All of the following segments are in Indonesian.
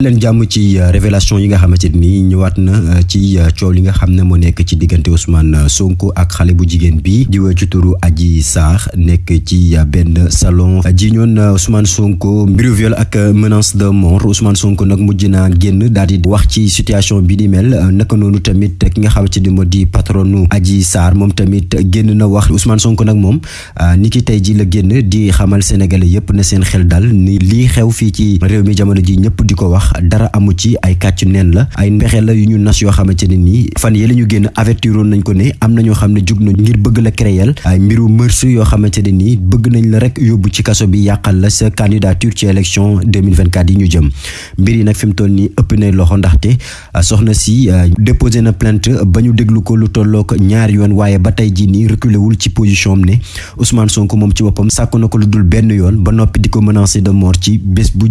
leen jàmm ci révélation yi nga xamante ni ñëwaat na ci coow li nga xam ne moo nekk ci diggante Ousmane Sonko ak xale bu jigéen bi di wër ci turu Adji Sarr nekk ci benn salon. Ji ñoon Ousmane Sonko mbiru viol ak menace de mort. Ousmane Sonko nag mujj naa génn daal di wax ci situation bi ni mel naka noonu tamit ki nga xamante ni moo di patronu Adji Sarr moom tamit génn na wax Ousmane Sonko nag moom ni ki tey ji la génn di xamal sénégalais yépp na seen xel dal ni lii xew fii ci réew mi jamono ji ñëpp di ko dara amu ci ay kàcc neen la ay pexe la yu ñu nas yoo xamante ne nii fan yële ñu génn nañ ko ne am na ñoo jug na ngir bëgg la créer ay mbiru mërs yoo xamante ne nii bëgg nañ la rek ci bi la candidature ci élection 2024 yi ñu jëm. Mbir yi nag fi mu toll nii ëpp na loxo ndaxte soxna si déposé na plainte ba ñu déglu ko lu tollook ñaari yoon waaye ba tey jii nii reculé wul ci position am ne Ousmane Sonko moom ci lu dul yoon ba menacer de mort ci bés bu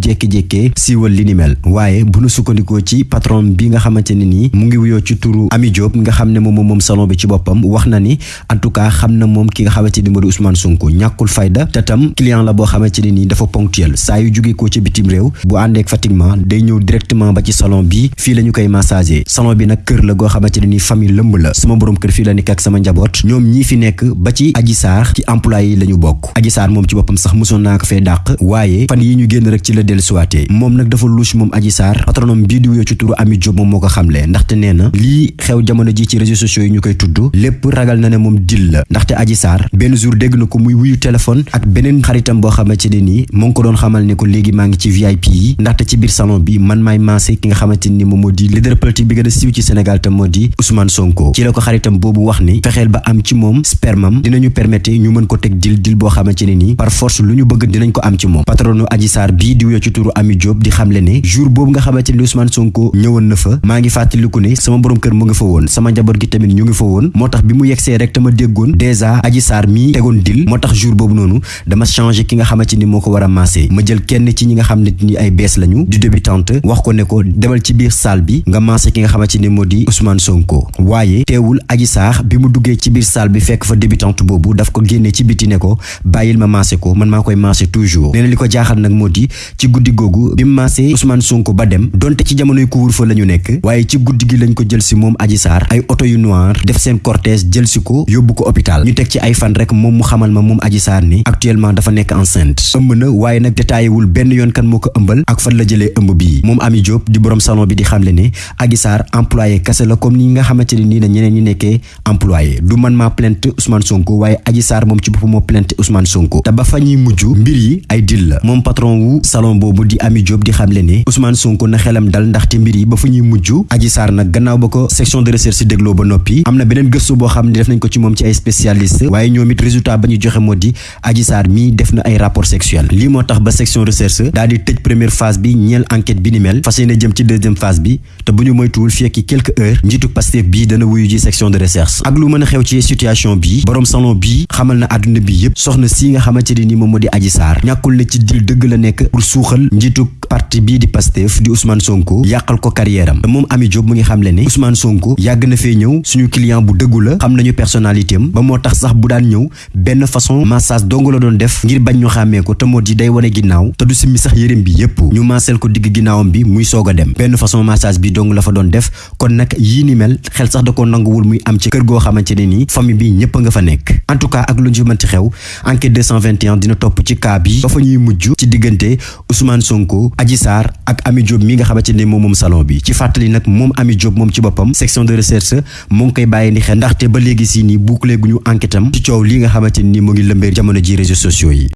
li ni mel waaye bu nu sukkandikoo ci patron bi nga xamante ne mu ngi wuyoo ci turu Ami Diop nga xam salon bi ci boppam wax na ni en tout cas xam na moom ki nga xamante ni moo di Ousmane Sonko ñàkkul fayda client la dafa ponctuel yu ci bitim réew bu àndeek fatiguement day ñëw directement ba ci salon bi fii la ñu koy massager salon bi nag kër la goo xamante ne nii famille lëmb la sama borom kër fii la nekk ak sama njaboot ñoom ñii fi nekk ba ci Adji Sarr ci employé yi la ñu bokk Adji ci sax fan yi ñu rek ci dafa louche Adji Sarr patronom bii di wuyoo ci turu Ami Diop moom xamle ndaxte nee na xew jamono ji ci réseaux sociaux yi ñu koy tudd lépp ragal na ne moom dil la. Ndaxte Adji Sarr benn jour dégg na ko muy wuyu téléphone ak beneen xaritam boo xamante ne nii mu ngi ko doon xamal ne ko léegi maa ngi ci VIP yi ndaxte ci biir salon bi man maay maase ki nga xamante ni moom leader politique bi gën siiw ci Sénégal te moo di Ousmane Sonko. Ci la ko xaritam boobu wax ni fexeel ba am ci moom spermam dinañu permettre ñu mën ko teg dil dil boo xamante nii par force lu ñu bëgg dinañ ko am ci moom. Patronu Adji Sarr bii di wuyoo ci turu Ami di xamle ne jour boobu nga xamante ni Ousmane Sonko ñëwoon na fa. maa ngi fàttaliku ne sama borom kër mu ngi fa woon. sama njaboot gi tamit ñu ngi fa woon. moo tax bi mu yegsee rek te ma déggoon dèjà Adji Sarr mii tegoon dil. moo tax jour boobu noonu dama changé ki nga xamante ni moo ko war a maase ma jël kenn ci ñi nga xam ne ni ay bees lañu. di débutante. wax ko ne ko demal ci biir salle bi. nga maase ki nga xamante ni moo di Ousmane Sonko. waaye teewul Adji Sarr bi mu duggee ci biir salle bi fekk fa débutante boobu daf ko génnee ci biti ne ko bàyyil ma ko. man maa koy maase toujours. nee na ko jaaxal nag moo di ci ba dem donte ci jamonoy couvre-feu la ñu nekk waaye ci guddi gi lañ ko jël si moom Adji Sarr ay oto yu noir def seen cortège jël si ko yóbbu ko hôpital. Ñu teg ci ay fan rek moom mu xamal ma moom Adji Sarr ni actuellement dafa nekk enceinte. Ëmb na waaye nag détaillé wul benn yoon kan moo ko ëmbal ak fan la jëlee ëmb bii. Moom Ami Diop di borom salon bi di xamle ne Adji Sarr employé kese la comme ni nga xamante nii na ñeneen ñi nekkee employé. Du man maa plainte Ousmane Sonko waaye Adji Sarr moom ci boppam moo plainte Ousmane Sonko. Te ba fa ñuy mujj mbir yi ay dil la. Moom patron wu salon boobu di Ami Diop di xamle ne Ousmane Sonko na xelam dal mbir yi ba section de recherche dégloo ba noppi am na def nañ ko ci ci ay spécialiste résultat ba joxe Adji Sarr rapport sexuel. Lii section recherche daal di première phase bi ñeel enquête bi ni deuxième phase bi te bu quelques heures njiitu Pastef bii dana section de recherche. Ak lu situation bi borom salon bii xamal na bi soxna si nga ni moom moo Adji Sarr la pour parti di di Ousmane Sonko yàqal ko carrière am. Moom Ami Diop mu ngi xamle ne Ousmane Sonko yàgg na fee ñëw. Suñu client bu dëggu la. Xam nañu personnalité ba moo tax sax bu daan ñëw benn façon massage dong la doon def ngir bañ ñu xàmmee ko. Te moo di day wane ginnaaw. Te du simmi sax yërëm bi yépp. Ñu maaseel ko digg ginnaawam bi muy soog a dem. Benn façon massage bi dong la fa doon def. Kon nag yii ni mel xel sax da ko nanguwul muy am ci kër goo xamante ne nii famille bi ñëpp nga fa nekk. En tout cas ak lu ñu mënti xew enquête 221 dina topp ci cas bi ba fa ñuy mujj ci diggante Ousmane Sonko Adji Sarr Ami Diop mi nga xamante ne moom moom salon bi. ci fàttali nag moom Ami Diop moom ci boppam section de recherche mu ngi koy bàyyi ni xel ndaxte ba léegi si nii bouclé gu ñu enquête ci coow li nga xamante ni mu ngi lëmbee jamono ji réseaux sociaux yi.